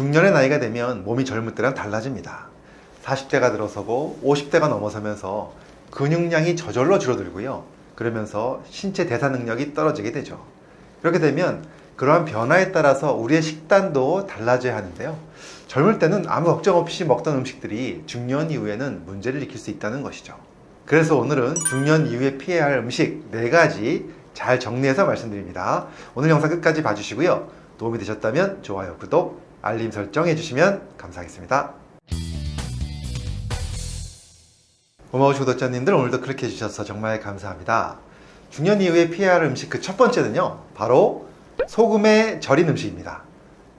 중년의 나이가 되면 몸이 젊을 때랑 달라집니다. 40대가 들어서고 50대가 넘어서면서 근육량이 저절로 줄어들고요. 그러면서 신체 대사 능력이 떨어지게 되죠. 그렇게 되면 그러한 변화에 따라서 우리의 식단도 달라져야 하는데요. 젊을 때는 아무 걱정 없이 먹던 음식들이 중년 이후에는 문제를 일으킬 수 있다는 것이죠. 그래서 오늘은 중년 이후에 피해야 할 음식 4가지 잘 정리해서 말씀드립니다. 오늘 영상 끝까지 봐주시고요. 도움이 되셨다면 좋아요, 구독, 알림 설정 해주시면 감사하겠습니다. 고마우신 구독자님들 오늘도 클릭해 주셔서 정말 감사합니다. 중년 이후에 피해야 할 음식 그 첫 번째는요. 바로 소금에 절인 음식입니다.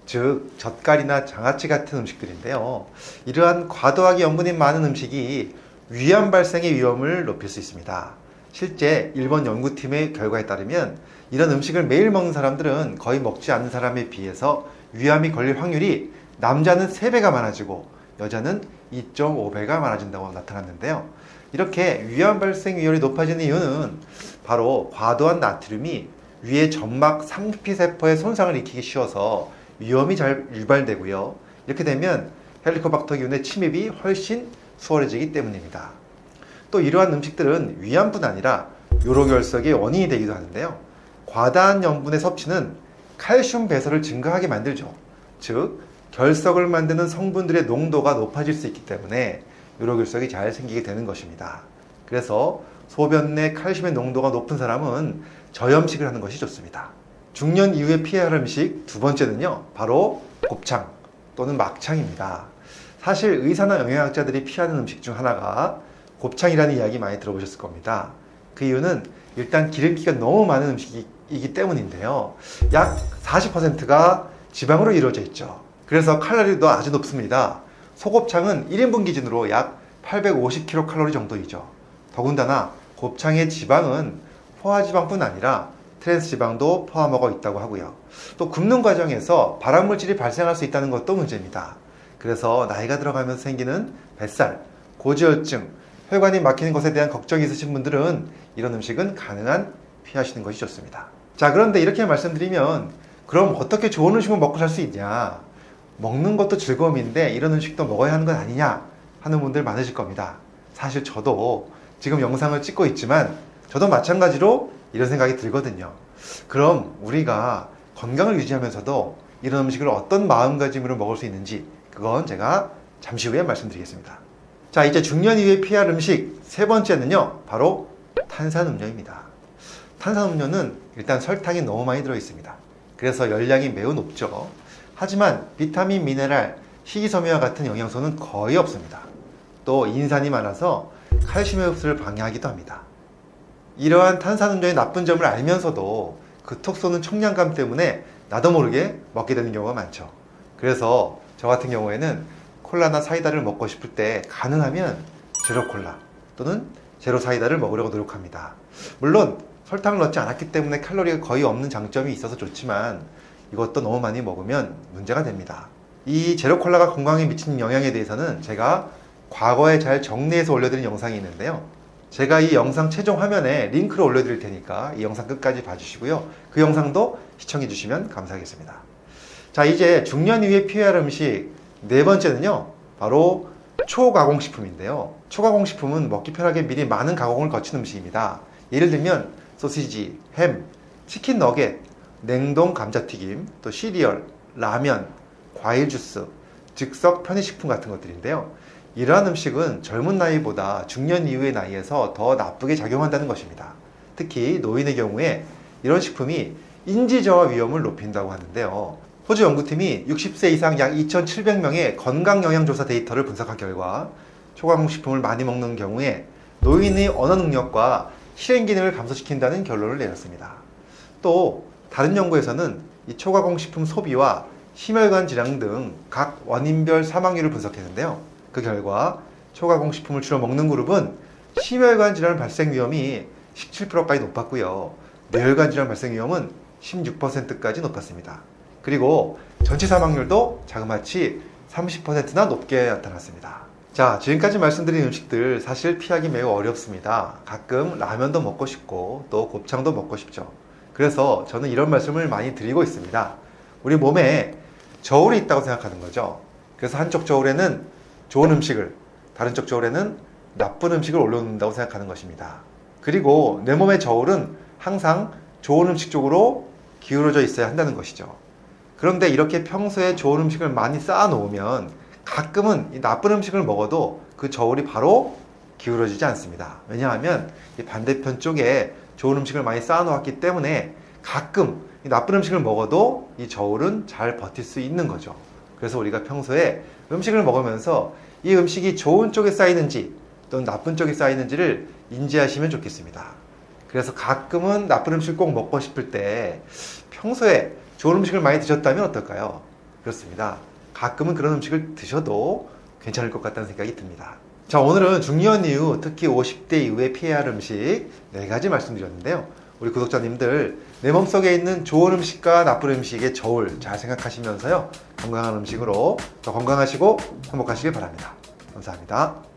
즉 젓갈이나 장아찌 같은 음식들인데요. 이러한 과도하게 염분이 많은 음식이 위암 발생의 위험을 높일 수 있습니다. 실제 일본 연구팀의 결과에 따르면 이런 음식을 매일 먹는 사람들은 거의 먹지 않는 사람에 비해서 위암이 걸릴 확률이 남자는 3배가 많아지고 여자는 2.5배가 많아진다고 나타났는데요. 이렇게 위암 발생 위험이 높아지는 이유는 바로 과도한 나트륨이 위의 점막 상피세포에 손상을 일으키기 쉬워서 위험이 잘 유발되고요. 이렇게 되면 헬리코박터 균의 침입이 훨씬 수월해지기 때문입니다. 또 이러한 음식들은 위암뿐 아니라 요로결석의 원인이 되기도 하는데요. 과다한 염분의 섭취는 칼슘 배설을 증가하게 만들죠. 즉 결석을 만드는 성분들의 농도가 높아질 수 있기 때문에 요로결석이 잘 생기게 되는 것입니다. 그래서 소변 내 칼슘의 농도가 높은 사람은 저염식을 하는 것이 좋습니다. 중년 이후에 피해야 할 음식 두 번째는요. 바로 곱창 또는 막창입니다. 사실 의사나 영양학자들이 피하는 음식 중 하나가 곱창이라는 이야기 많이 들어보셨을 겁니다. 그 이유는 일단 기름기가 너무 많은 음식이 기 때문인데요. 약 40%가 지방으로 이루어져 있죠. 그래서 칼로리도 아주 높습니다. 소곱창은 1인분 기준으로 약 850kcal 정도이죠. 더군다나 곱창의 지방은 포화지방뿐 아니라 트랜스 지방도 포함하고 있다고 하고요. 또 굽는 과정에서 발암물질이 발생할 수 있다는 것도 문제입니다. 그래서 나이가 들어가면서 생기는 뱃살, 고지혈증, 혈관이 막히는 것에 대한 걱정이 있으신 분들은 이런 음식은 가능한 피하시는 것이 좋습니다. 자, 그런데 이렇게 말씀드리면 그럼 어떻게 좋은 음식을 먹고 살 수 있냐? 먹는 것도 즐거움인데 이런 음식도 먹어야 하는 건 아니냐? 하는 분들 많으실 겁니다. 사실 저도 지금 영상을 찍고 있지만 저도 마찬가지로 이런 생각이 들거든요. 그럼 우리가 건강을 유지하면서도 이런 음식을 어떤 마음가짐으로 먹을 수 있는지 그건 제가 잠시 후에 말씀드리겠습니다. 자, 이제 중년 이후에 피할 음식 세 번째는요. 바로 탄산음료입니다. 탄산음료는 일단 설탕이 너무 많이 들어 있습니다. 그래서 열량이 매우 높죠. 하지만 비타민, 미네랄, 식이섬유와 같은 영양소는 거의 없습니다. 또 인산이 많아서 칼슘의 흡수를 방해하기도 합니다. 이러한 탄산음료의 나쁜 점을 알면서도 그 톡 쏘는 청량감 때문에 나도 모르게 먹게 되는 경우가 많죠. 그래서 저 같은 경우에는 콜라나 사이다를 먹고 싶을 때 가능하면 제로 콜라 또는 제로 사이다를 먹으려고 노력합니다. 물론 설탕을 넣지 않았기 때문에 칼로리가 거의 없는 장점이 있어서 좋지만 이것도 너무 많이 먹으면 문제가 됩니다. 이 제로 콜라가 건강에 미치는 영향에 대해서는 제가 과거에 잘 정리해서 올려드린 영상이 있는데요. 제가 이 영상 최종 화면에 링크를 올려드릴 테니까 이 영상 끝까지 봐주시고요. 그 영상도 시청해 주시면 감사하겠습니다. 자, 이제 중년 이후에 피해야 할 음식 네 번째는요. 바로 초가공식품인데요. 초가공식품은 먹기 편하게 미리 많은 가공을 거친 음식입니다. 예를 들면 소시지, 햄, 치킨 너겟, 냉동 감자튀김, 또 시리얼, 라면, 과일 주스, 즉석 편의식품 같은 것들인데요. 이러한 음식은 젊은 나이보다 중년 이후의 나이에서 더 나쁘게 작용한다는 것입니다. 특히 노인의 경우에 이런 식품이 인지저하 위험을 높인다고 하는데요. 호주 연구팀이 60세 이상 약 2,700명의 건강영양조사 데이터를 분석한 결과 초강식품을 많이 먹는 경우에 노인의 언어 능력과 실행 기능을 감소시킨다는 결론을 내렸습니다. 또 다른 연구에서는 이 초가공식품 소비와 심혈관 질환 등 각 원인별 사망률을 분석했는데요. 그 결과 초가공식품을 주로 먹는 그룹은 심혈관 질환 발생 위험이 17%까지 높았고요. 뇌혈관 질환 발생 위험은 16%까지 높았습니다. 그리고 전체 사망률도 자그마치 30%나 높게 나타났습니다. 자, 지금까지 말씀드린 음식들 사실 피하기 매우 어렵습니다. 가끔 라면도 먹고 싶고 또 곱창도 먹고 싶죠. 그래서 저는 이런 말씀을 많이 드리고 있습니다. 우리 몸에 저울이 있다고 생각하는 거죠. 그래서 한쪽 저울에는 좋은 음식을, 다른 쪽 저울에는 나쁜 음식을 올려놓는다고 생각하는 것입니다. 그리고 내 몸의 저울은 항상 좋은 음식 쪽으로 기울어져 있어야 한다는 것이죠. 그런데 이렇게 평소에 좋은 음식을 많이 쌓아 놓으면 가끔은 이 나쁜 음식을 먹어도 그 저울이 바로 기울어지지 않습니다. 왜냐하면 이 반대편 쪽에 좋은 음식을 많이 쌓아 놓았기 때문에 가끔 이 나쁜 음식을 먹어도 이 저울은 잘 버틸 수 있는 거죠. 그래서 우리가 평소에 음식을 먹으면서 이 음식이 좋은 쪽에 쌓이는지 또는 나쁜 쪽에 쌓이는지를 인지하시면 좋겠습니다. 그래서 가끔은 나쁜 음식을 꼭 먹고 싶을 때 평소에 좋은 음식을 많이 드셨다면 어떨까요? 그렇습니다. 가끔은 그런 음식을 드셔도 괜찮을 것 같다는 생각이 듭니다. 자, 오늘은 중년 이후 특히 50대 이후에 피해야 할 음식 네 가지 말씀드렸는데요. 우리 구독자님들 내 몸속에 있는 좋은 음식과 나쁜 음식의 저울 잘 생각하시면서요. 건강한 음식으로 더 건강하시고 행복하시길 바랍니다. 감사합니다.